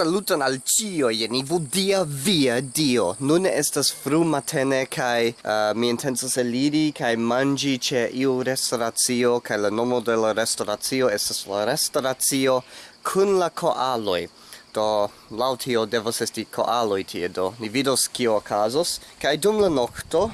Saluton al cio, jeni vudia via dio. Nun estas fru matene, kai uh, mi intensas eliri, kai mangi ce iu restauratio, kai la nomo de la restauratio estas la restauratio kun la koaloi. Do, lautio devos esti koaloi tie, do ni vidos kio okazos. Kai dum la nocto,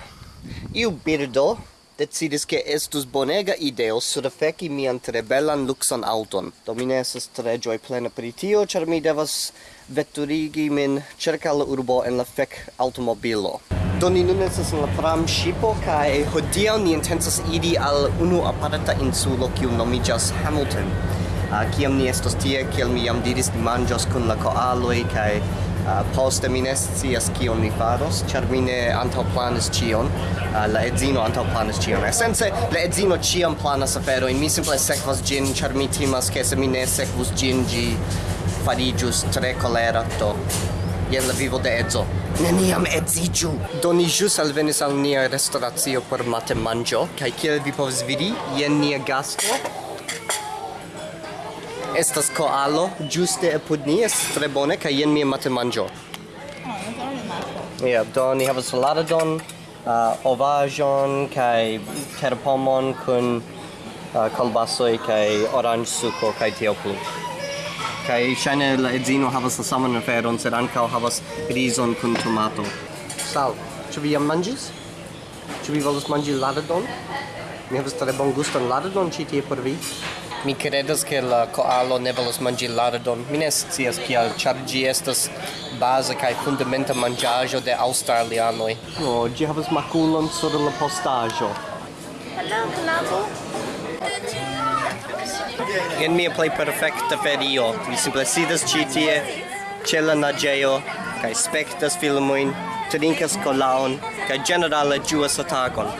iu birdo, decidis che estus bonega ideo surfeki mian tre bellan luxon auton. Do mi ne tre gioi plena per tio, char mi devas veturigi min cerca la urbo en la fek automobilo. Do ni nun esas in la pram shipo, cae hodiaŭ ni intensas idi al unu aparata insulo kiu nomiĝas Hamilton. Uh, kiam ni estos tie, kiel mi jam diris, ni manĝos kun la koaloj kai Uh, poste mi ne scias kion mi faros, ĉar mi ne antaŭplanis ĉion. Uh, la edzino antaŭplanis ĉion. Esence, la edzino ĉiam planas aferojn. Mi simple sekvas ĝin, ĉar mi timas, ke se mi ne sekvus ĝin, ĝi fariĝus tre kolera, do jen la vivo de edzo. Neniam edziĝu! Do ni ĵus alvenis al nia restoracio por matenmanĝo, kaj kiel vi povas vidi, jen nia gasto. Estas koalo, juste apud ni, estas tre bone, kaj jen mia matemangio. Ja, do ni havas saladon, uh, ovajon, kaj terpomon kun uh, kolbasoj, kaj oranĝsuko kaj tio plu. Kaj ŝajne la edzino havas la saman aferon, sed ankaŭ havas rizon kun tomato. Sal, ĉu vi jam manĝis? Ĉu vi volas manĝi ladadon? Mi havas tre bon guston ladadon ĉi tie por vi. Mi credas che la koalo ne volas mangi lardon. Mi ne scias kial, ĉar ĝi estas baza kaj fundamenta manĝaĵo de aŭstralianoj. No, oh, ĝi havas makulon sur la postaĵo. Hello, knabo. Jen mia plej perfekta ferio. Mi simple sidas ĉi tie, ĉe la naĝejo, kaj spektas filmojn, trinkas kolaon, kaj ĝenerale ĝuas atagon.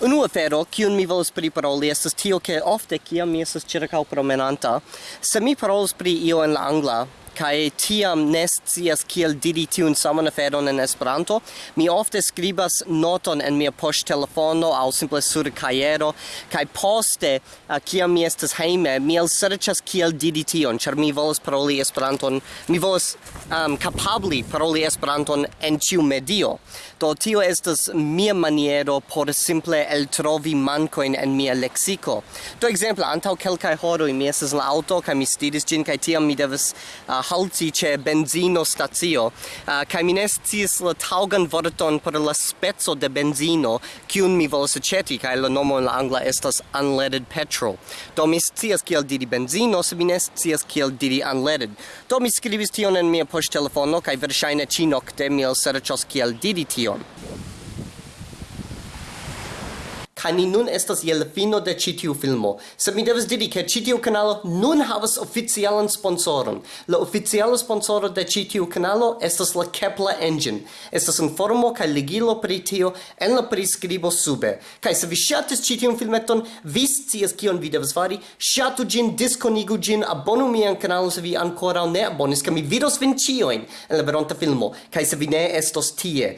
Unu afero, kiun mi volas priparoli, estas tio, ke ofte, kiam mi estas circa promenanta, se mi parolas pri io en la angla, kai tiam nestias kiel diri tiun saman aferon en Esperanto, mi ofte skribas noton en mia poŝtelefono aŭ simple sur kajero kaj poste kiam mi estas hejme mi elserĉas kiel diri tion ĉar mi volas paroli Esperanton, mi volas um, kapabli paroli Esperanton en ĉiu medio. Do tio estas mia maniero por simple eltrovi mankojn en mia leksiko. Do ekzemple antaŭ kelkaj horoj mi estas la aŭto kaj mi stiris ĝin kaj tiam mi devas uh, halti ce benzino stazio uh, ah, kai mi nestis la taugan vorton por la spezzo de benzino kiun mi volas aceti kai la nomo en la angla estas unleaded petrol. Do mi scias kiel diri benzino se mi ne kiel diri unleaded. Do mi skribis tion en mia poŝtelefono kai verŝajne ĉi nokte mi elserĉos kiel diri tion kaj ni nun estas je la fino de ĉi tiu filmo. Sed mi devas diri ke ĉi tiu kanalo nun havas oficialan sponsoron. La oficiala sponsoro de ĉi tiu kanalo estas la Kepler Engine. Estas informo kaj ligilo pri tio en la priskribo sube. Kaj se vi ŝatis ĉi tiun filmeton, vi scias kion vi devas fari. Ŝatu ĝin, diskonigu ĝin, abonu mian kanalon se vi ankoraŭ ne abonis, kaj mi vidos vin ĉiujn en la veronta filmo. Kaj se vi ne estos tie.